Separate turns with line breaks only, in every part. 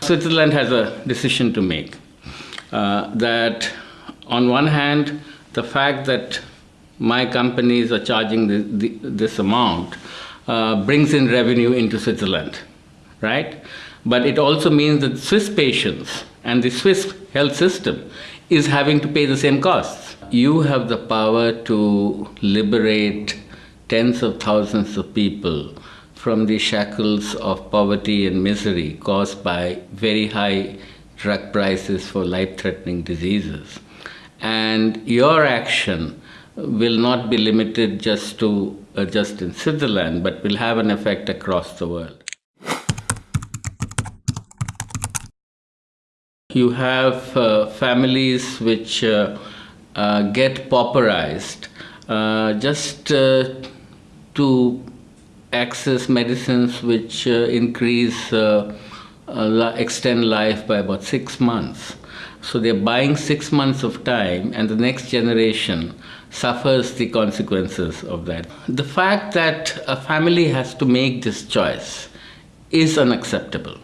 Switzerland has a decision to make. Uh, that on one hand, the fact that my companies are charging the, the, this amount uh, brings in revenue into Switzerland, right? But it also means that Swiss patients and the Swiss health system is having to pay the same costs. You have the power to liberate tens of thousands of people from the shackles of poverty and misery caused by very high drug prices for life-threatening diseases. And your action will not be limited just to uh, just in Switzerland, but will have an effect across the world. You have uh, families which uh, uh, get pauperized uh, just uh, to access medicines which uh, increase, extend life by about six months. So they're buying six months of time and the next generation suffers the consequences of that. The fact that a family has to make this choice is unacceptable.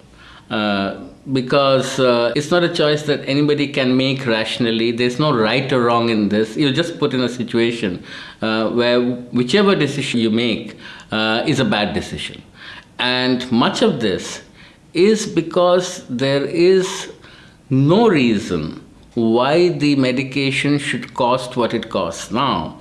Uh, because uh, it's not a choice that anybody can make rationally. There's no right or wrong in this. You're just put in a situation uh, where whichever decision you make uh, is a bad decision. And much of this is because there is no reason why the medication should cost what it costs now.